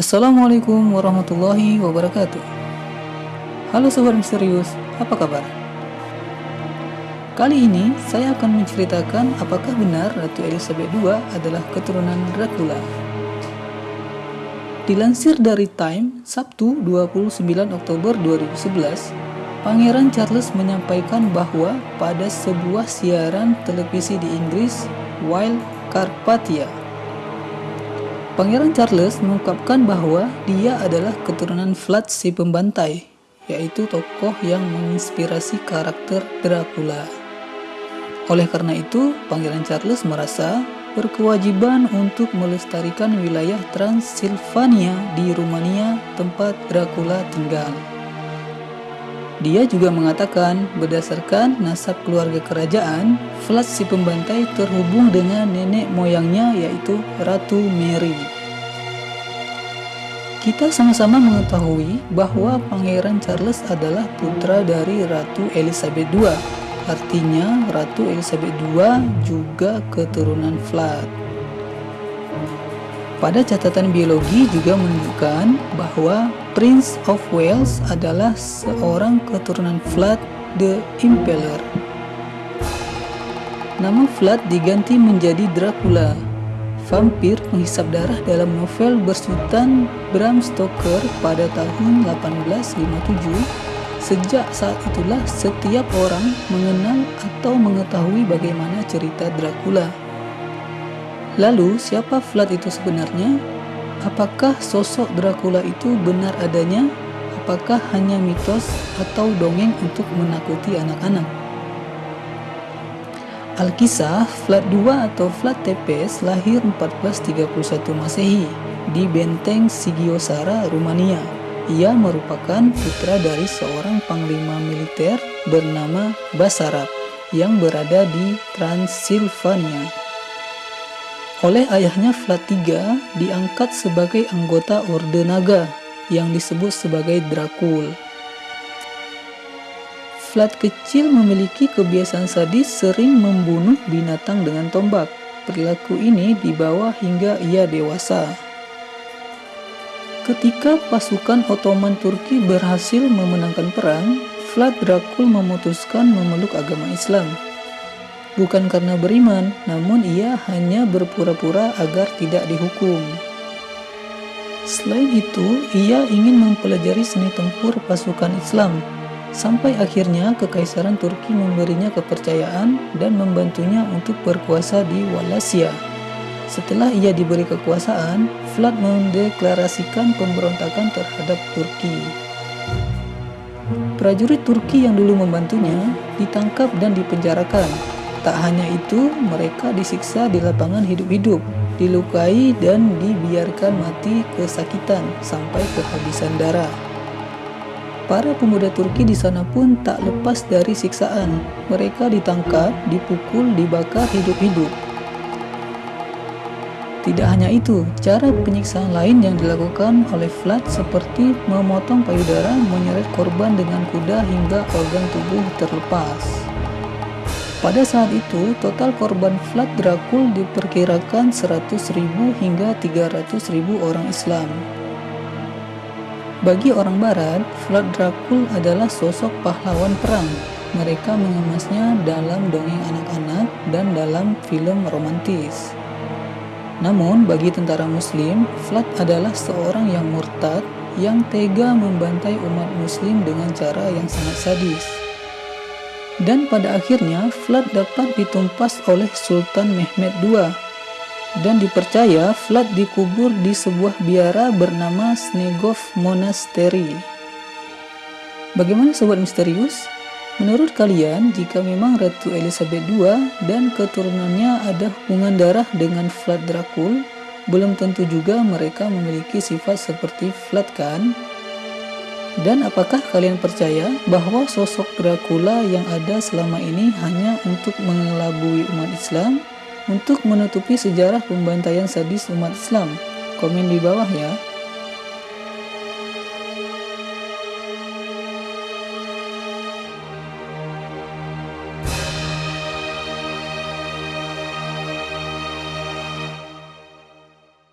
Assalamualaikum warahmatullahi wabarakatuh Halo Sobat Misterius, apa kabar? Kali ini saya akan menceritakan apakah benar Ratu Elizabeth II adalah keturunan Dracula Dilansir dari Time, Sabtu 29 Oktober 2011 Pangeran Charles menyampaikan bahwa pada sebuah siaran televisi di Inggris, Wild Carpathia, Pangeran Charles mengungkapkan bahwa dia adalah keturunan Vlad si pembantai, yaitu tokoh yang menginspirasi karakter Dracula. Oleh karena itu, Pangeran Charles merasa berkewajiban untuk melestarikan wilayah Transilvania di Rumania tempat Dracula tinggal. Dia juga mengatakan berdasarkan nasab keluarga kerajaan, Vlad si pembantai terhubung dengan nenek moyangnya yaitu Ratu Mary. Kita sama-sama mengetahui bahwa Pangeran Charles adalah putra dari Ratu Elizabeth II. Artinya Ratu Elizabeth II juga keturunan Vlad. Pada catatan biologi juga menunjukkan bahwa Prince of Wales adalah seorang keturunan Vlad the Impaler. Nama Vlad diganti menjadi Dracula, vampir penghisap darah dalam novel bersutan Bram Stoker pada tahun 1857. Sejak saat itulah setiap orang mengenal atau mengetahui bagaimana cerita Dracula. Lalu, siapa Vlad itu sebenarnya? Apakah sosok Dracula itu benar adanya? Apakah hanya mitos atau dongeng untuk menakuti anak-anak? Alkisah, Vlad II atau Vlad Tepes lahir 1431 Masehi di Benteng Sigiosara, Rumania. Ia merupakan putra dari seorang panglima militer bernama Basarab yang berada di Transilvania. Oleh ayahnya Vlad III diangkat sebagai anggota Orde Naga yang disebut sebagai Dracul. Vlad kecil memiliki kebiasaan sadis sering membunuh binatang dengan tombak. Perilaku ini dibawa hingga ia dewasa. Ketika pasukan Ottoman Turki berhasil memenangkan perang, Vlad Dracul memutuskan memeluk agama Islam bukan karena beriman, namun ia hanya berpura-pura agar tidak dihukum. Selain itu, ia ingin mempelajari seni tempur pasukan Islam, sampai akhirnya Kekaisaran Turki memberinya kepercayaan dan membantunya untuk berkuasa di Wallachia. Setelah ia diberi kekuasaan, Vlad mendeklarasikan pemberontakan terhadap Turki. Prajurit Turki yang dulu membantunya ditangkap dan dipenjarakan, Tak hanya itu, mereka disiksa di lapangan hidup-hidup, dilukai dan dibiarkan mati kesakitan sampai kehabisan darah. Para pemuda Turki di sana pun tak lepas dari siksaan. Mereka ditangkap, dipukul, dibakar hidup-hidup. Tidak hanya itu, cara penyiksaan lain yang dilakukan oleh Vlad seperti memotong payudara, menyeret korban dengan kuda hingga organ tubuh terlepas. Pada saat itu, total korban Vlad Dracul diperkirakan 100.000 hingga 300.000 orang Islam. Bagi orang Barat, Vlad Dracul adalah sosok pahlawan perang. Mereka mengemasnya dalam dongeng anak-anak dan dalam film romantis. Namun, bagi tentara Muslim, Vlad adalah seorang yang murtad yang tega membantai umat Muslim dengan cara yang sangat sadis dan pada akhirnya Vlad dapat ditumpas oleh Sultan Mehmed II dan dipercaya Vlad dikubur di sebuah biara bernama Snegov Monastery. Bagaimana sobat misterius? Menurut kalian, jika memang Ratu Elizabeth II dan keturunannya ada hubungan darah dengan Vlad Dracul, belum tentu juga mereka memiliki sifat seperti Vlad kan? Dan apakah kalian percaya bahwa sosok Dracula yang ada selama ini hanya untuk mengelabui umat Islam? Untuk menutupi sejarah pembantaian sadis umat Islam? Komen di bawah ya.